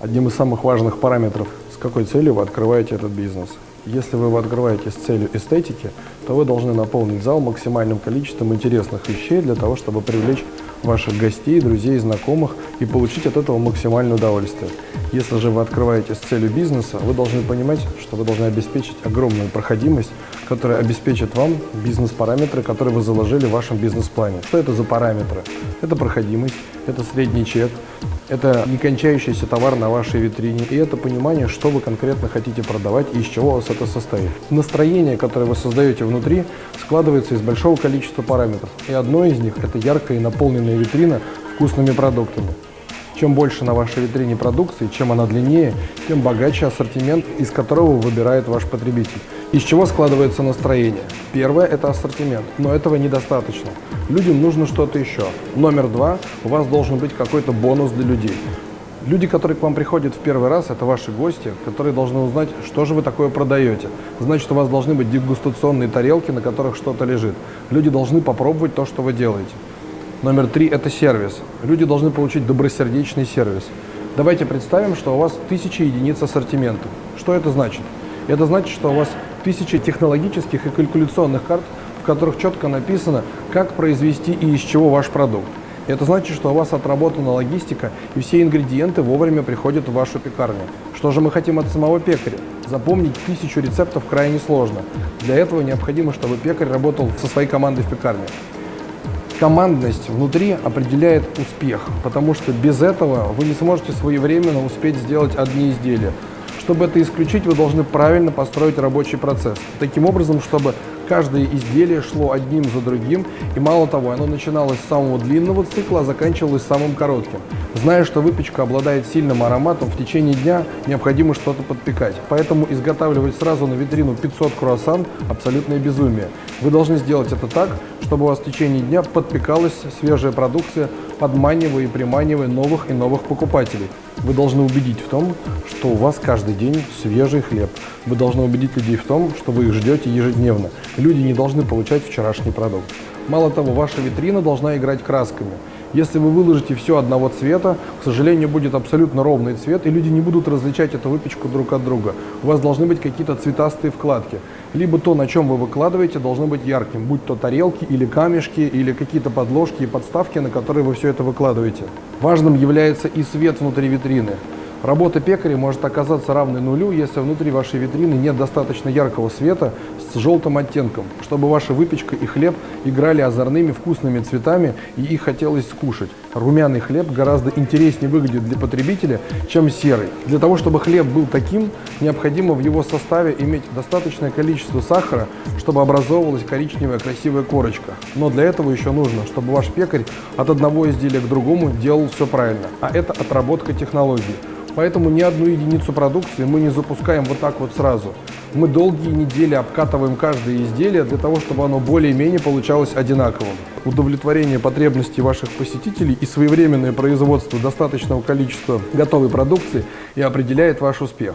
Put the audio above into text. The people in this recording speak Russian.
Одним из самых важных параметров, с какой целью вы открываете этот бизнес. Если вы его открываете с целью эстетики, то вы должны наполнить зал максимальным количеством интересных вещей для того, чтобы привлечь ваших гостей, друзей, знакомых и получить от этого максимальное удовольствие. Если же вы открываете с целью бизнеса, вы должны понимать, что вы должны обеспечить огромную проходимость, которая обеспечит вам бизнес-параметры, которые вы заложили в вашем бизнес-плане. Что это за параметры? Это проходимость, это средний чек, это не кончающийся товар на вашей витрине, и это понимание, что вы конкретно хотите продавать и из чего у вас это состоит. Настроение, которое вы создаете внутри, складывается из большого количества параметров, и одно из них – это яркая и наполненная витрина вкусными продуктами. Чем больше на вашей витрине продукции, чем она длиннее, тем богаче ассортимент, из которого выбирает ваш потребитель. Из чего складывается настроение? Первое – это ассортимент, но этого недостаточно. Людям нужно что-то еще. Номер два – у вас должен быть какой-то бонус для людей. Люди, которые к вам приходят в первый раз, это ваши гости, которые должны узнать, что же вы такое продаете. Значит, у вас должны быть дегустационные тарелки, на которых что-то лежит. Люди должны попробовать то, что вы делаете. Номер три – это сервис. Люди должны получить добросердечный сервис. Давайте представим, что у вас тысячи единиц ассортимента. Что это значит? Это значит, что у вас тысячи технологических и калькуляционных карт, в которых четко написано, как произвести и из чего ваш продукт. Это значит, что у вас отработана логистика, и все ингредиенты вовремя приходят в вашу пекарню. Что же мы хотим от самого пекаря? Запомнить тысячу рецептов крайне сложно. Для этого необходимо, чтобы пекарь работал со своей командой в пекарне. Командность внутри определяет успех, потому что без этого вы не сможете своевременно успеть сделать одни изделия. Чтобы это исключить, вы должны правильно построить рабочий процесс. Таким образом, чтобы каждое изделие шло одним за другим, и мало того, оно начиналось с самого длинного цикла, а заканчивалось самым коротким. Зная, что выпечка обладает сильным ароматом, в течение дня необходимо что-то подпекать. Поэтому изготавливать сразу на витрину 500 круассан – абсолютное безумие. Вы должны сделать это так, чтобы у вас в течение дня подпекалась свежая продукция, подманивая и приманивая новых и новых покупателей. Вы должны убедить в том, что у вас каждый день свежий хлеб. Вы должны убедить людей в том, что вы их ждете ежедневно. Люди не должны получать вчерашний продукт. Мало того, ваша витрина должна играть красками. Если вы выложите все одного цвета, к сожалению, будет абсолютно ровный цвет, и люди не будут различать эту выпечку друг от друга. У вас должны быть какие-то цветастые вкладки. Либо то, на чем вы выкладываете, должно быть ярким, будь то тарелки или камешки, или какие-то подложки и подставки, на которые вы все это выкладываете. Важным является и свет внутри витрины. Работа пекаря может оказаться равной нулю, если внутри вашей витрины нет достаточно яркого света с желтым оттенком, чтобы ваша выпечка и хлеб играли озорными вкусными цветами и их хотелось скушать. Румяный хлеб гораздо интереснее выглядит для потребителя, чем серый. Для того, чтобы хлеб был таким, необходимо в его составе иметь достаточное количество сахара, чтобы образовывалась коричневая красивая корочка. Но для этого еще нужно, чтобы ваш пекарь от одного изделия к другому делал все правильно. А это отработка технологий. Поэтому ни одну единицу продукции мы не запускаем вот так вот сразу. Мы долгие недели обкатываем каждое изделие для того, чтобы оно более-менее получалось одинаковым. Удовлетворение потребностей ваших посетителей и своевременное производство достаточного количества готовой продукции и определяет ваш успех.